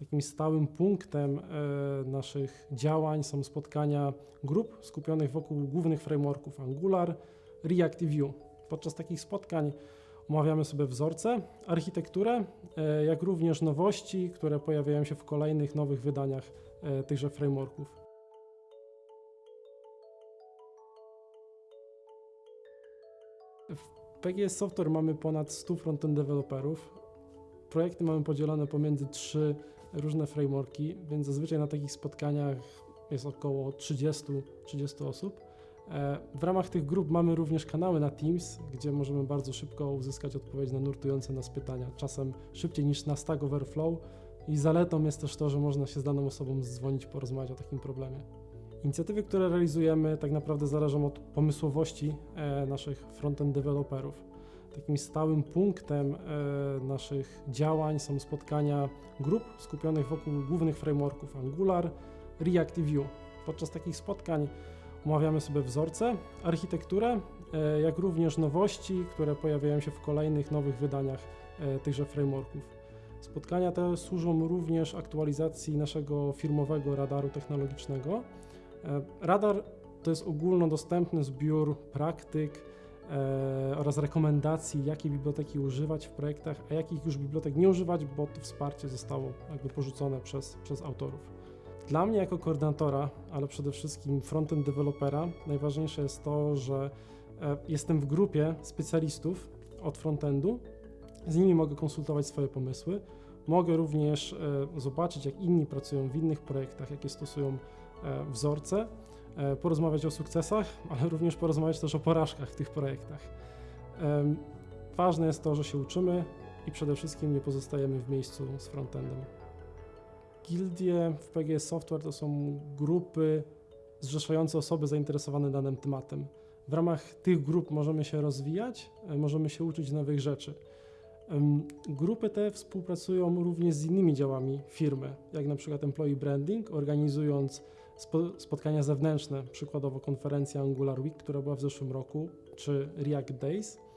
Takim stałym punktem e, naszych działań są spotkania grup skupionych wokół głównych frameworków Angular, React i Vue. Podczas takich spotkań omawiamy sobie wzorce, architekturę, e, jak również nowości, które pojawiają się w kolejnych nowych wydaniach e, tychże frameworków. W PGS Software mamy ponad 100 frontend deweloperów. Projekty mamy podzielone pomiędzy trzy różne frameworki, więc zazwyczaj na takich spotkaniach jest około 30, 30 osób. E, W ramach tych grup mamy również kanały na Teams, gdzie możemy bardzo szybko uzyskać odpowiedź na nurtujące nas pytania, czasem szybciej niż na Stack Overflow. I zaletą jest też to, że można się z daną osobą zdzwonić, porozmawiać o takim problemie. Inicjatywy, które realizujemy, tak naprawdę zależą od pomysłowości e, naszych frontend deweloperów. Takim stałym punktem e, naszych działań są spotkania grup skupionych wokół głównych frameworków Angular, React i Vue. Podczas takich spotkań omawiamy sobie wzorce, architekturę, e, jak również nowości, które pojawiają się w kolejnych nowych wydaniach e, tychże frameworków. Spotkania te służą również aktualizacji naszego firmowego radaru technologicznego. Radar to jest ogólnodostępny zbiór praktyk oraz rekomendacji, jakie biblioteki używać w projektach, a jakich już bibliotek nie używać, bo to wsparcie zostało jakby porzucone przez, przez autorów. Dla mnie jako koordynatora, ale przede wszystkim frontend dewelopera, najważniejsze jest to, że e, jestem w grupie specjalistów od frontendu, z nimi mogę konsultować swoje pomysły, mogę również e, zobaczyć, jak inni pracują w innych projektach, jakie stosują e, wzorce, e, porozmawiać o sukcesach, ale również porozmawiać też o porażkach w tych projektach. Ważne jest to, że się uczymy i przede wszystkim nie pozostajemy w miejscu z frontendem. Gildie w PGS Software to są grupy zrzeszające osoby zainteresowane danym tematem. W ramach tych grup możemy się rozwijać, e, możemy się uczyć nowych rzeczy. Grupy te współpracują również z innymi działami firmy, jak na przykład Employee Branding, organizując spotkania zewnętrzne, przykładowo konferencja Angular Week, która była w zeszłym roku, czy React Days.